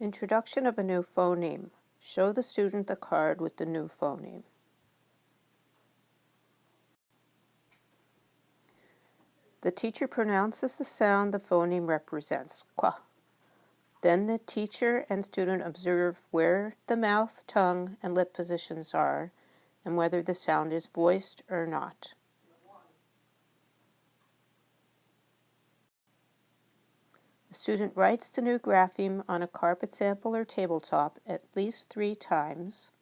Introduction of a new phoneme. Show the student the card with the new phoneme. The teacher pronounces the sound the phoneme represents, qua. Then the teacher and student observe where the mouth, tongue, and lip positions are and whether the sound is voiced or not. The student writes the new grapheme on a carpet sample or tabletop at least three times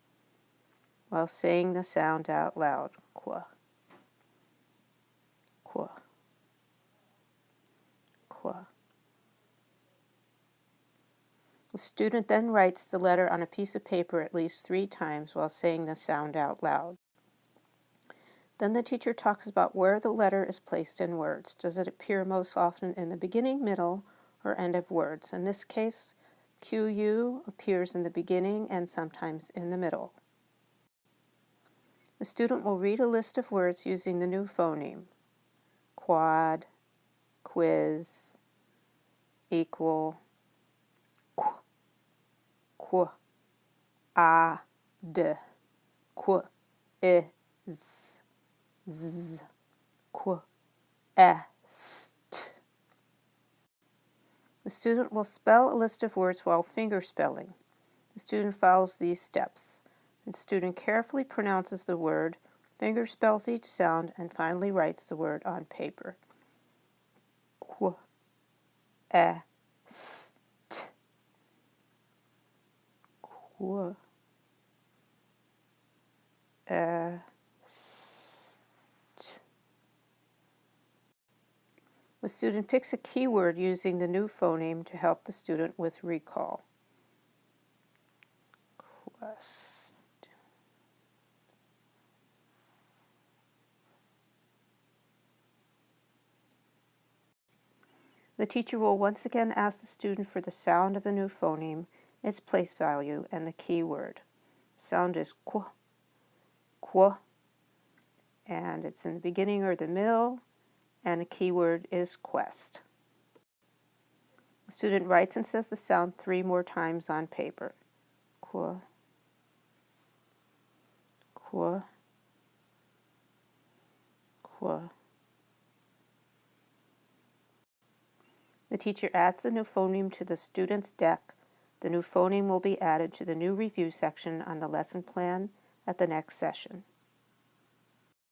while saying the sound out loud. Qua. Qua. Qua. The student then writes the letter on a piece of paper at least three times while saying the sound out loud. Then the teacher talks about where the letter is placed in words. Does it appear most often in the beginning, middle, or end of words? In this case, QU appears in the beginning and sometimes in the middle. The student will read a list of words using the new phoneme. Quad, quiz, equal, qu, qu, a, d, qu, i, z, qu, s. The student will spell a list of words while finger spelling. The student follows these steps. The student carefully pronounces the word, finger spells each sound, and finally writes the word on paper. Qu, e, s, Qu, The student picks a keyword using the new phoneme to help the student with recall. Quest. The teacher will once again ask the student for the sound of the new phoneme its place value, and the keyword. Sound is qu, qu, and it's in the beginning or the middle, and the keyword is quest. The student writes and says the sound three more times on paper. Qu, qu, qu. The teacher adds the new phoneme to the student's deck the new phoneme will be added to the new review section on the lesson plan at the next session.